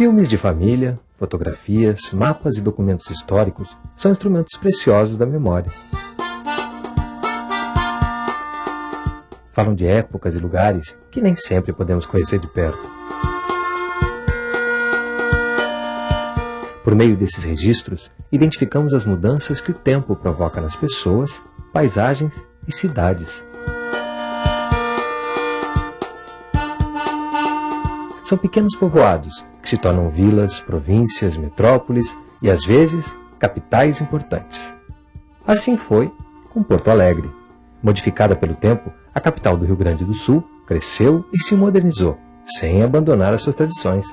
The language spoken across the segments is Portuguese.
Filmes de família, fotografias, mapas e documentos históricos são instrumentos preciosos da memória. Falam de épocas e lugares que nem sempre podemos conhecer de perto. Por meio desses registros, identificamos as mudanças que o tempo provoca nas pessoas, paisagens e cidades. São pequenos povoados que se tornam vilas, províncias, metrópoles e, às vezes, capitais importantes. Assim foi com Porto Alegre. Modificada pelo tempo, a capital do Rio Grande do Sul cresceu e se modernizou, sem abandonar as suas tradições.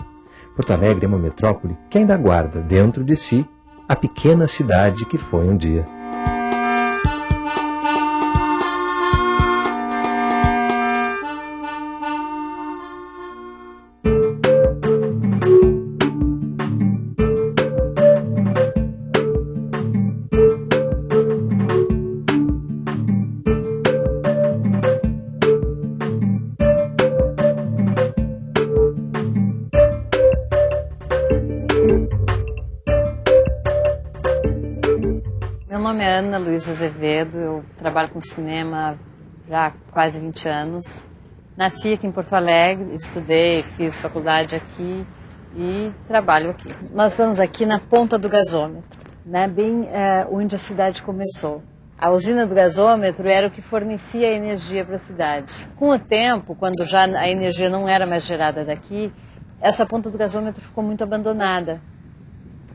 Porto Alegre é uma metrópole que ainda guarda dentro de si a pequena cidade que foi um dia. Luiz Azevedo, eu trabalho com cinema já há quase 20 anos. Nasci aqui em Porto Alegre, estudei, fiz faculdade aqui e trabalho aqui. Nós estamos aqui na ponta do gasômetro, né, bem é, onde a cidade começou. A usina do gasômetro era o que fornecia energia para a cidade. Com o tempo, quando já a energia não era mais gerada daqui, essa ponta do gasômetro ficou muito abandonada.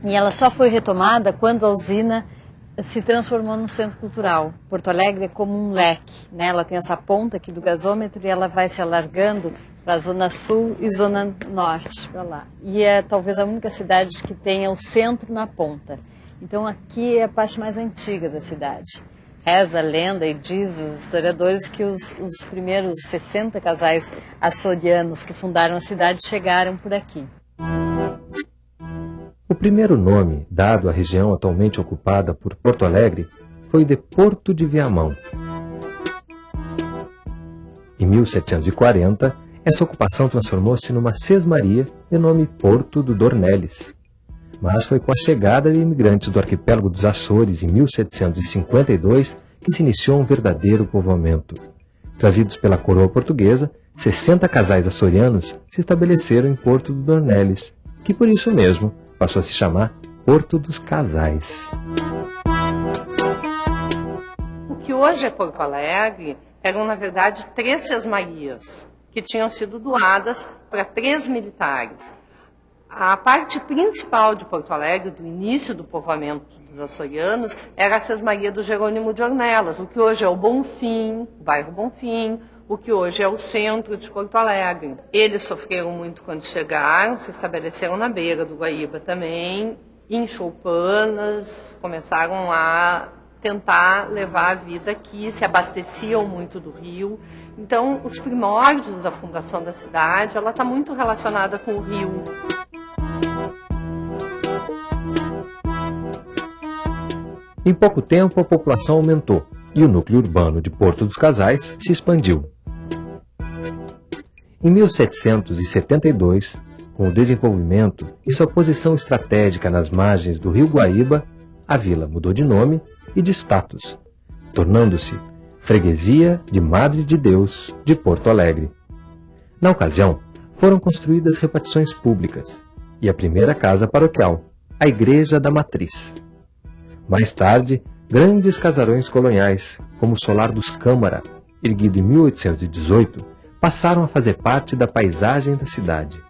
E ela só foi retomada quando a usina se transformou num centro cultural. Porto Alegre é como um leque, né? Ela tem essa ponta aqui do gasômetro e ela vai se alargando para a zona sul e zona norte para lá. E é talvez a única cidade que tenha o centro na ponta. Então aqui é a parte mais antiga da cidade. Reza a lenda e diz os historiadores que os, os primeiros 60 casais açorianos que fundaram a cidade chegaram por aqui. O primeiro nome dado à região atualmente ocupada por Porto Alegre foi de Porto de Viamão. Em 1740, essa ocupação transformou-se numa sesmaria de nome Porto do Dornelles. Mas foi com a chegada de imigrantes do arquipélago dos Açores em 1752 que se iniciou um verdadeiro povoamento. Trazidos pela coroa portuguesa, 60 casais açorianos se estabeleceram em Porto do Dornelles, que por isso mesmo passou a se chamar Porto dos Casais. O que hoje é Porto Alegre eram, na verdade, três sesmarias que tinham sido doadas para três militares. A parte principal de Porto Alegre, do início do povoamento dos açorianos, era a Sesmaria do Jerônimo de Ornelas, o que hoje é o Bonfim, o bairro Bonfim, o que hoje é o centro de Porto Alegre. Eles sofreram muito quando chegaram, se estabeleceram na beira do Guaíba também, em choupanas, começaram a tentar levar a vida aqui, se abasteciam muito do rio. Então, os primórdios da fundação da cidade, ela está muito relacionada com o rio. Em pouco tempo, a população aumentou e o núcleo urbano de Porto dos Casais se expandiu. Em 1772, com o desenvolvimento e sua posição estratégica nas margens do rio Guaíba, a vila mudou de nome e de status, tornando-se Freguesia de Madre de Deus de Porto Alegre. Na ocasião, foram construídas repartições públicas e a primeira casa paroquial, a Igreja da Matriz. Mais tarde, grandes casarões coloniais, como o Solar dos Câmara, erguido em 1818, passaram a fazer parte da paisagem da cidade.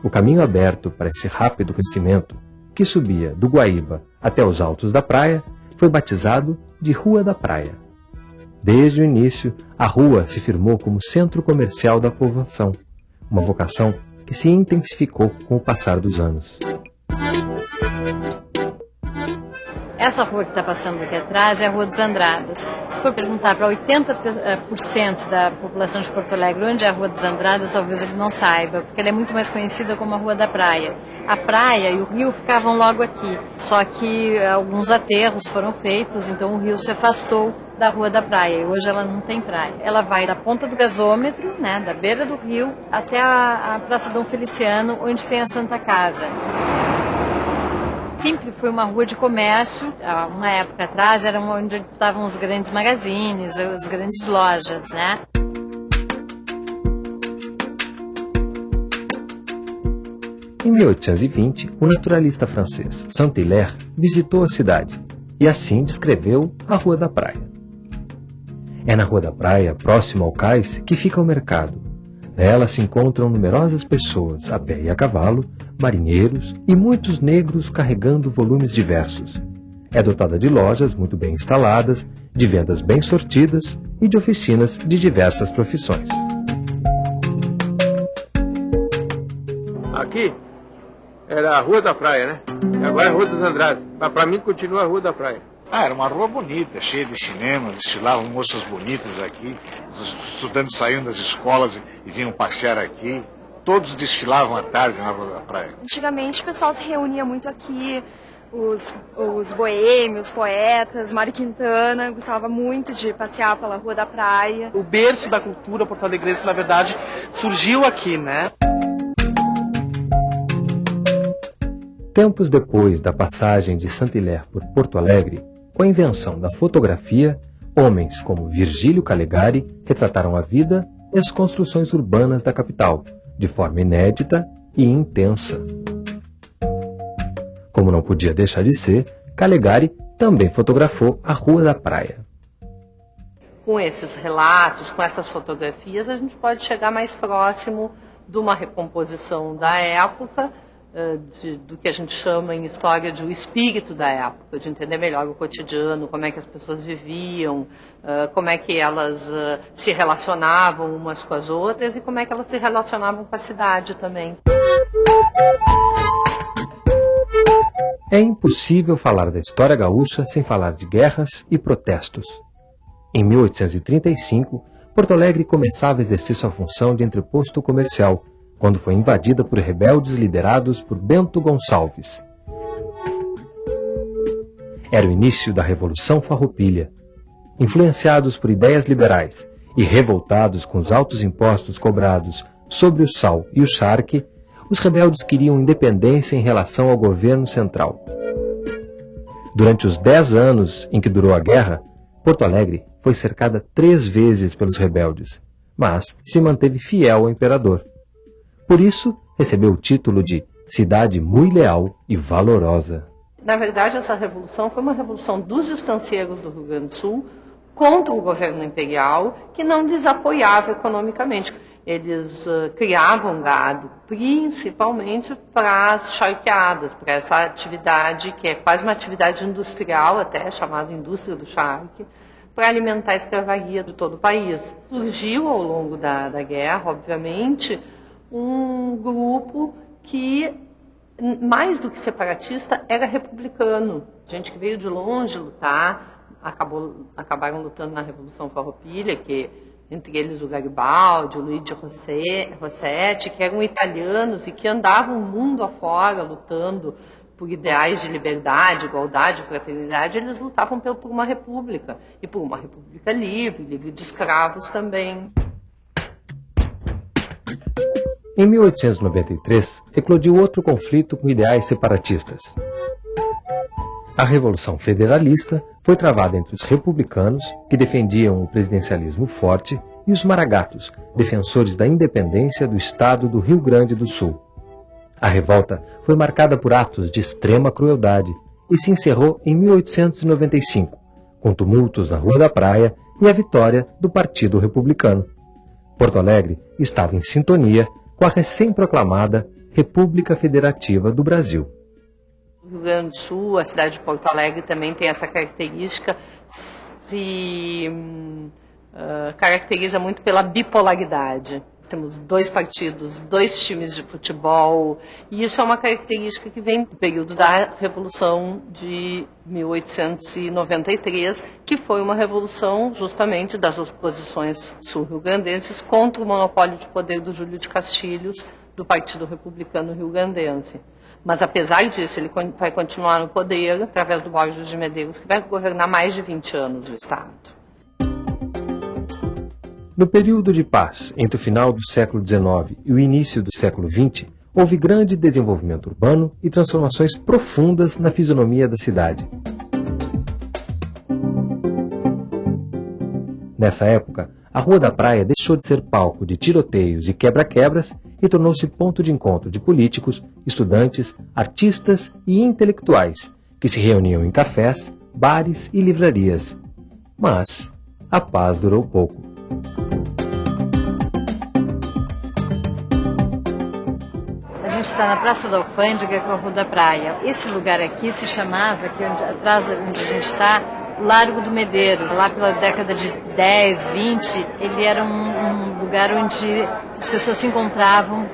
O caminho aberto para esse rápido crescimento, que subia do Guaíba até os altos da praia, foi batizado de Rua da Praia. Desde o início, a rua se firmou como centro comercial da povoação, uma vocação que se intensificou com o passar dos anos. Essa rua que está passando aqui atrás é a Rua dos Andradas. for perguntar para 80% da população de Porto Alegre onde é a Rua dos Andradas, talvez ele não saiba, porque ela é muito mais conhecida como a Rua da Praia. A praia e o rio ficavam logo aqui, só que alguns aterros foram feitos, então o rio se afastou da Rua da Praia e hoje ela não tem praia. Ela vai da ponta do gasômetro, né, da beira do rio, até a, a Praça Dom Feliciano, onde tem a Santa Casa sempre foi uma rua de comércio. Uma época atrás era onde estavam os grandes magazines, as grandes lojas, né? Em 1820, o naturalista francês Saint-Hilaire visitou a cidade e assim descreveu a Rua da Praia. É na Rua da Praia, próximo ao cais, que fica o mercado. Nela se encontram numerosas pessoas, a pé e a cavalo, marinheiros e muitos negros carregando volumes diversos. É dotada de lojas muito bem instaladas, de vendas bem sortidas e de oficinas de diversas profissões. Aqui era a Rua da Praia, né? E agora é a Rua dos Andrades. Mas para mim continua a Rua da Praia. Ah, era uma rua bonita, cheia de cinemas, desfilavam moças bonitas aqui, os estudantes saíam das escolas e vinham passear aqui. Todos desfilavam à tarde na Rua da Praia. Antigamente o pessoal se reunia muito aqui, os, os boêmios, poetas, Mário Quintana gostava muito de passear pela Rua da Praia. O berço da cultura porto-alegrense, na verdade, surgiu aqui, né? Tempos depois da passagem de Saint-Hilaire por Porto Alegre, com a invenção da fotografia, homens como Virgílio Calegari retrataram a vida e as construções urbanas da capital, de forma inédita e intensa. Como não podia deixar de ser, Calegari também fotografou a Rua da Praia. Com esses relatos, com essas fotografias, a gente pode chegar mais próximo de uma recomposição da época de, do que a gente chama em história de o espírito da época, de entender melhor o cotidiano, como é que as pessoas viviam, uh, como é que elas uh, se relacionavam umas com as outras e como é que elas se relacionavam com a cidade também. É impossível falar da história gaúcha sem falar de guerras e protestos. Em 1835, Porto Alegre começava a exercer sua função de entreposto comercial, quando foi invadida por rebeldes liderados por Bento Gonçalves. Era o início da Revolução Farroupilha. Influenciados por ideias liberais e revoltados com os altos impostos cobrados sobre o sal e o charque, os rebeldes queriam independência em relação ao governo central. Durante os dez anos em que durou a guerra, Porto Alegre foi cercada três vezes pelos rebeldes, mas se manteve fiel ao imperador. Por isso, recebeu o título de cidade muito leal e valorosa. Na verdade, essa revolução foi uma revolução dos estancieiros do Rio Grande do Sul contra o governo imperial, que não lhes apoiava economicamente. Eles uh, criavam gado, principalmente para as charqueadas, para essa atividade que é quase uma atividade industrial, até chamada indústria do charque, para alimentar a escravaria de todo o país. Surgiu ao longo da, da guerra, obviamente, um grupo que, mais do que separatista, era republicano. Gente que veio de longe lutar, acabou, acabaram lutando na Revolução Farroupilha, que entre eles o Garibaldi, o Luigi Rossetti, que eram italianos e que andavam o mundo afora lutando por ideais de liberdade, igualdade, fraternidade, eles lutavam por uma república, e por uma república livre, livre de escravos também. Em 1893, eclodiu outro conflito com ideais separatistas. A Revolução Federalista foi travada entre os republicanos, que defendiam o presidencialismo forte, e os maragatos, defensores da independência do estado do Rio Grande do Sul. A revolta foi marcada por atos de extrema crueldade e se encerrou em 1895, com tumultos na Rua da Praia e a vitória do Partido Republicano. Porto Alegre estava em sintonia com a recém-proclamada República Federativa do Brasil. O Rio Grande do Sul, a cidade de Porto Alegre também tem essa característica, se uh, caracteriza muito pela bipolaridade. Temos dois partidos, dois times de futebol, e isso é uma característica que vem do período da Revolução de 1893, que foi uma revolução justamente das oposições sul-rio-grandenses contra o monopólio de poder do Júlio de Castilhos, do Partido Republicano Rio-Grandense. Mas apesar disso, ele vai continuar no poder através do Borges de Medeiros, que vai governar mais de 20 anos o Estado. No período de paz entre o final do século XIX e o início do século XX, houve grande desenvolvimento urbano e transformações profundas na fisionomia da cidade. Nessa época, a Rua da Praia deixou de ser palco de tiroteios e quebra-quebras e tornou-se ponto de encontro de políticos, estudantes, artistas e intelectuais que se reuniam em cafés, bares e livrarias. Mas a paz durou pouco. A gente está na Praça da Alfândega com a Rua da Praia. Esse lugar aqui se chamava, onde, atrás de onde a gente está, Largo do Medeiro. Lá pela década de 10, 20, ele era um, um lugar onde as pessoas se encontravam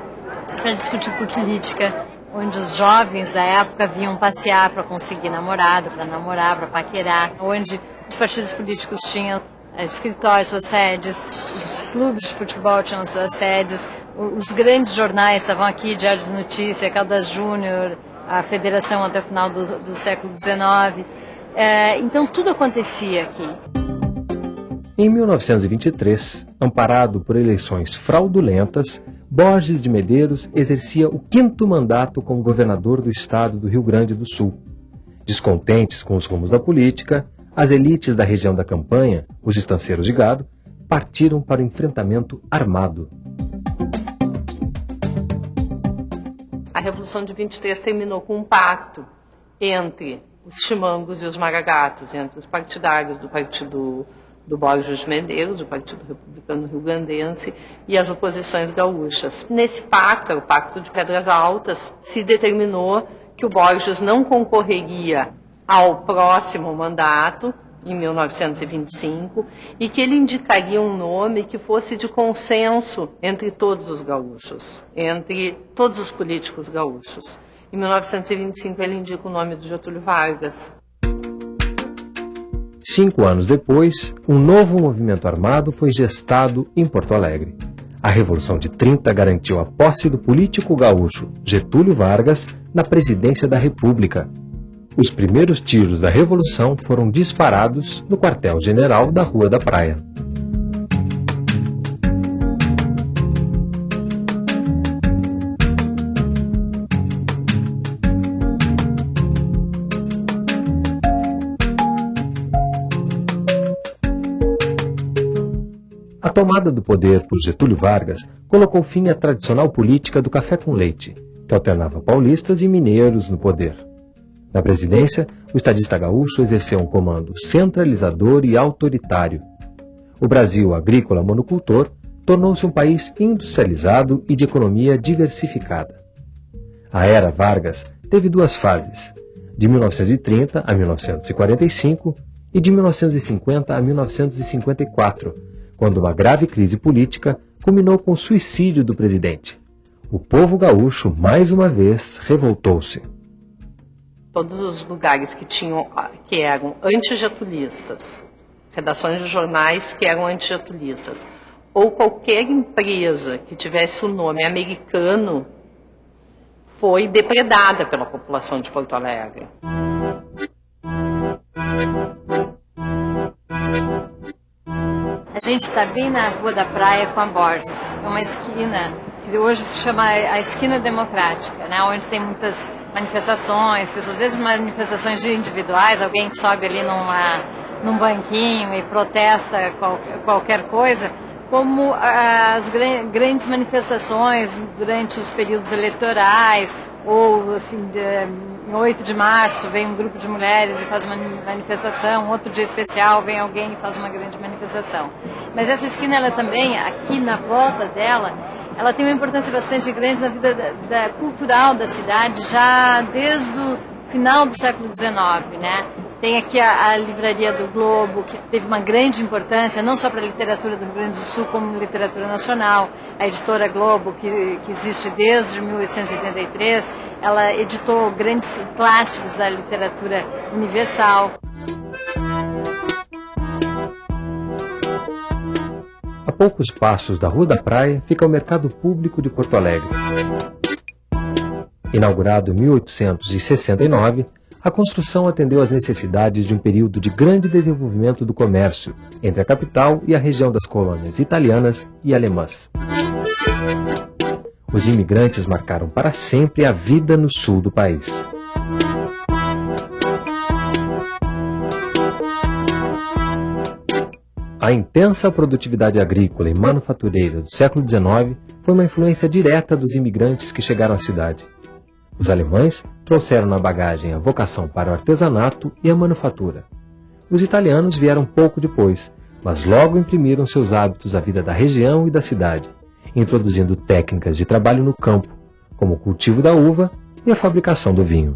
para discutir política, onde os jovens da época vinham passear para conseguir namorado, para namorar, para paquerar, onde os partidos políticos tinham escritórios, suas sedes, os clubes de futebol tinham suas sedes, os grandes jornais estavam aqui, Diário de Notícia, Caldas Júnior, a Federação até o final do, do século XIX. É, então tudo acontecia aqui. Em 1923, amparado por eleições fraudulentas, Borges de Medeiros exercia o quinto mandato como governador do estado do Rio Grande do Sul. Descontentes com os rumos da política, as elites da região da campanha, os estanceiros de gado, partiram para o enfrentamento armado. A Revolução de 23 terminou com um pacto entre os chimangos e os maragatos, entre os partidários do Partido do Borges Medeiros, do Partido Republicano Rio Grandense, e as oposições gaúchas. Nesse pacto, o Pacto de Pedras Altas, se determinou que o Borges não concorreria ao próximo mandato, em 1925, e que ele indicaria um nome que fosse de consenso entre todos os gaúchos, entre todos os políticos gaúchos. Em 1925, ele indica o nome do Getúlio Vargas. Cinco anos depois, um novo movimento armado foi gestado em Porto Alegre. A Revolução de 30 garantiu a posse do político gaúcho Getúlio Vargas na presidência da República, os primeiros tiros da Revolução foram disparados no quartel-general da Rua da Praia. A tomada do poder por Getúlio Vargas colocou fim à tradicional política do café com leite, que alternava paulistas e mineiros no poder. Na presidência, o estadista gaúcho exerceu um comando centralizador e autoritário. O Brasil agrícola monocultor tornou-se um país industrializado e de economia diversificada. A era Vargas teve duas fases, de 1930 a 1945 e de 1950 a 1954, quando uma grave crise política culminou com o suicídio do presidente. O povo gaúcho, mais uma vez, revoltou-se todos os lugares que tinham que eram antigetulistas, redações de jornais que eram antigetulistas, ou qualquer empresa que tivesse o nome americano foi depredada pela população de Porto Alegre. A gente está bem na Rua da Praia com a Borges. É uma esquina que hoje se chama a Esquina Democrática, né? onde tem muitas manifestações, pessoas, desde manifestações individuais, alguém sobe ali numa, num banquinho e protesta qual, qualquer coisa, como as grandes manifestações durante os períodos eleitorais, ou assim, de, em 8 de março vem um grupo de mulheres e faz uma manifestação, outro dia especial vem alguém e faz uma grande manifestação. Mas essa esquina, ela também, aqui na volta dela, ela tem uma importância bastante grande na vida da, da cultural da cidade, já desde o final do século XIX, né? Tem aqui a, a, Livraria do Globo, que teve uma grande importância, não só para a literatura do Rio Grande do Sul, como literatura nacional. A editora Globo, que, que existe desde 1883, ela editou grandes clássicos da literatura universal. Poucos passos da Rua da Praia fica o Mercado Público de Porto Alegre. Inaugurado em 1869, a construção atendeu às necessidades de um período de grande desenvolvimento do comércio entre a capital e a região das colônias italianas e alemãs. Os imigrantes marcaram para sempre a vida no sul do país. A intensa produtividade agrícola e manufatureira do século XIX foi uma influência direta dos imigrantes que chegaram à cidade. Os alemães trouxeram na bagagem a vocação para o artesanato e a manufatura. Os italianos vieram pouco depois, mas logo imprimiram seus hábitos à vida da região e da cidade, introduzindo técnicas de trabalho no campo, como o cultivo da uva e a fabricação do vinho.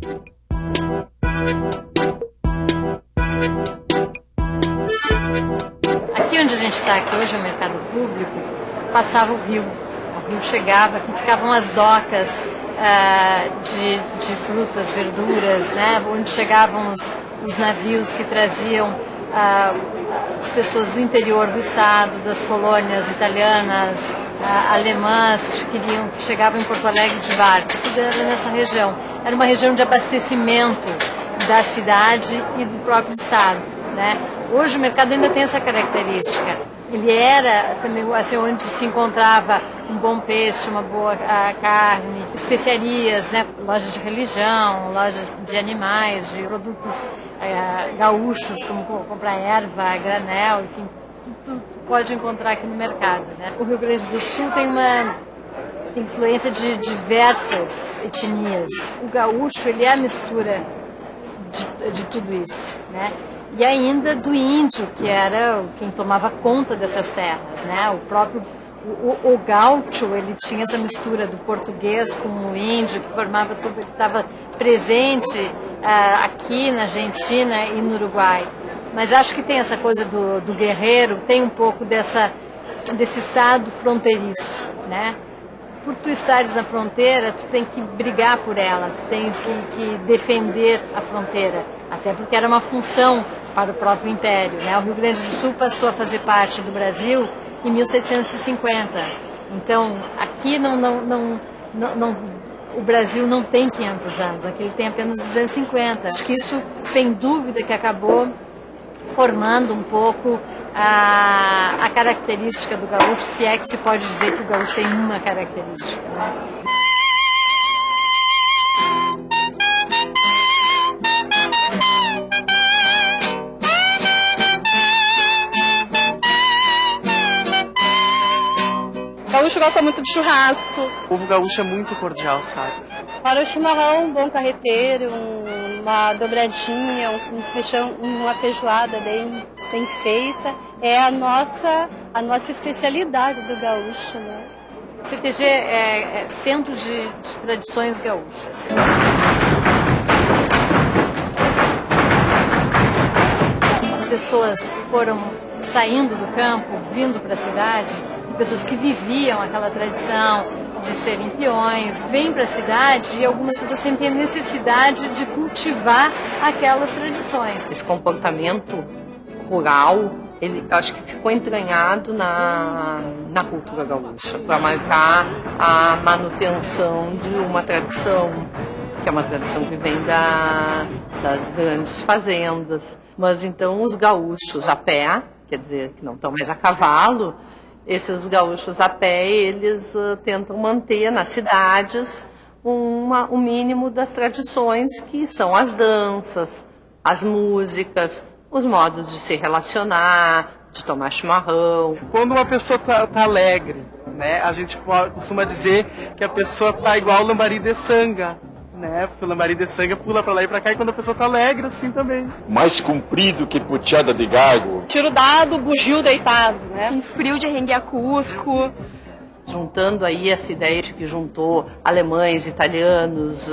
Aqui hoje é o mercado público, passava o rio. O rio chegava, aqui ficavam as docas, uh, de, de, frutas, verduras, né? onde chegavam os, os navios que traziam uh, as pessoas do interior do estado, das colônias italianas, uh, alemãs, que, queriam, que chegavam em Porto Alegre de barco, tudo era nessa região. Era uma região de abastecimento da cidade e do próprio estado. Né? Hoje o mercado ainda tem essa característica ele era também assim, onde se encontrava um bom peixe, uma boa carne, especiarias, né? lojas de religião, lojas de animais, de produtos é, gaúchos, como comprar erva, granel, enfim, tudo, pode encontrar aqui no mercado. Né? O Rio Grande do Sul tem uma influência de diversas etnias. O gaúcho ele é a mistura de, de tudo isso, né? E ainda do índio, que era quem tomava conta dessas terras. Né? O próprio o, o gaúcho, ele tinha essa mistura do português com o índio, que formava tudo, que estava presente uh, aqui na Argentina e no Uruguai. Mas acho que tem essa coisa do, do guerreiro, tem um pouco dessa, desse estado fronteiriço, né? por tu estares na fronteira, tu tem que brigar por ela, tu tens que, que, defender a fronteira, até porque era uma função para o próprio Império. Né? O Rio Grande do Sul passou a fazer parte do Brasil em 1750. Então, aqui não, não, não, não, não o Brasil não tem 500 anos, aqui ele tem apenas 250. Acho que isso, sem dúvida, que acabou formando um pouco a, a característica do gaúcho, se é que se pode dizer que o gaúcho tem uma característica. Né? Gosta muito de churrasco. O povo gaúcho é muito cordial, sabe? Para o chimarrão, um bom carreteiro, uma dobradinha, um feijão, uma feijoada bem, bem feita, é a nossa, a nossa especialidade do gaúcho, né? CTG é, é Centro de, de Tradições Gaúchas. As pessoas foram saindo do campo, vindo para a cidade, pessoas que viviam aquela tradição de serem peões, vêm para a cidade e algumas pessoas sentem a necessidade de cultivar aquelas tradições. Esse comportamento rural, ele acho que ficou entranhado na, na cultura gaúcha, para marcar a manutenção de uma tradição, que é uma tradição que vem da, das grandes fazendas. Mas então os gaúchos a pé, quer dizer, que não estão mais a cavalo, esses gaúchos a pé, eles uh, tentam manter nas cidades uma, o mínimo das tradições que são as danças, as músicas, os modos de se relacionar, de tomar chimarrão. Quando uma pessoa está tá alegre, né, a gente costuma dizer que a pessoa está igual lambari de sanga, né? Porque o lambari de sangue pula pra lá e pra cá e quando a pessoa tá alegre, assim também. Mais comprido que puteada de gago. Tiro dado, bugio deitado, né? Tem frio de rengue a Cusco. juntando aí essa ideia de que juntou alemães, italianos,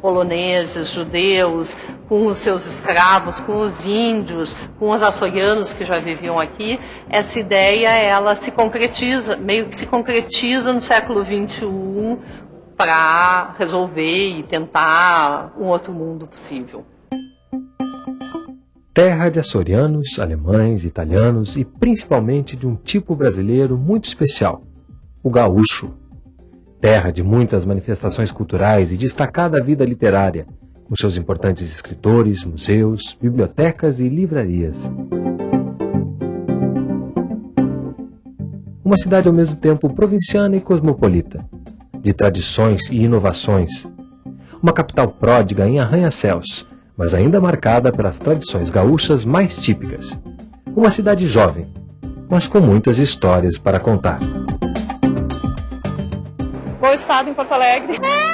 poloneses, judeus, com os seus escravos, com os índios, com os açorianos que já viviam aqui, essa ideia ela se concretiza, meio que se concretiza no século XXI para resolver e tentar um outro mundo possível. Terra de açorianos, alemães, italianos e principalmente de um tipo brasileiro muito especial, o gaúcho. Terra de muitas manifestações culturais e destacada vida literária, com seus importantes escritores, museus, bibliotecas e livrarias. Uma cidade ao mesmo tempo provinciana e cosmopolita, de tradições e inovações. Uma capital pródiga em arranha-céus, mas ainda marcada pelas tradições gaúchas mais típicas. Uma cidade jovem, mas com muitas histórias para contar. Bom estado em Porto Alegre.